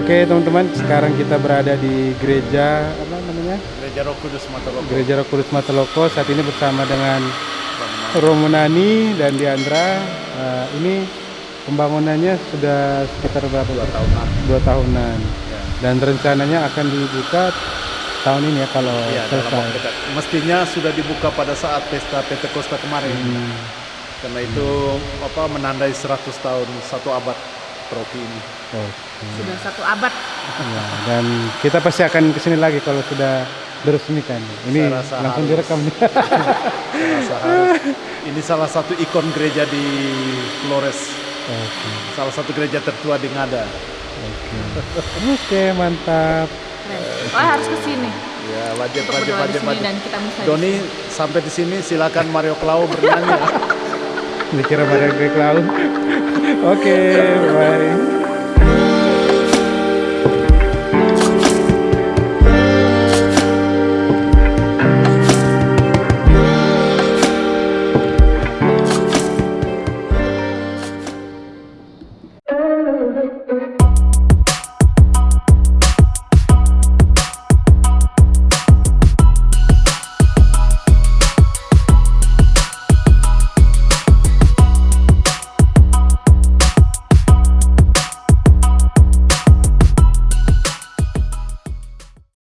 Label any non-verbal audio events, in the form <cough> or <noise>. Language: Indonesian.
Oke teman-teman, sekarang kita berada di gereja apa namanya? Gereja Roh Kudus Mataloko. Gereja Roh Kudus Mataloko. Saat ini bersama dengan Romunani dan Diandra. Uh, ini pembangunannya sudah sekitar berapa? Dua tahunan. Dua tahunan. Ya. Dan rencananya akan dibuka tahun ini ya kalau dalam selesai. Mestinya sudah dibuka pada saat pesta Pentakosta kemarin. Hmm. Karena itu apa menandai 100 tahun satu abad paroki ini. Oke. Sudah satu abad. Ya, dan kita pasti akan ke sini lagi kalau sudah diresmikan. Ini langsung harus. direkam <laughs> harus. Ini salah satu ikon gereja di Flores. Oke. Salah satu gereja tertua di Ngada. Oke. Oke, mantap. Keren. Oh harus ke sini Ya, wajib untuk wajib wajib wajib. dan kita bisa. Doni sampai di sini silakan Mario Clau bernyanyi. ya. Dikira pada Greg okay, bye.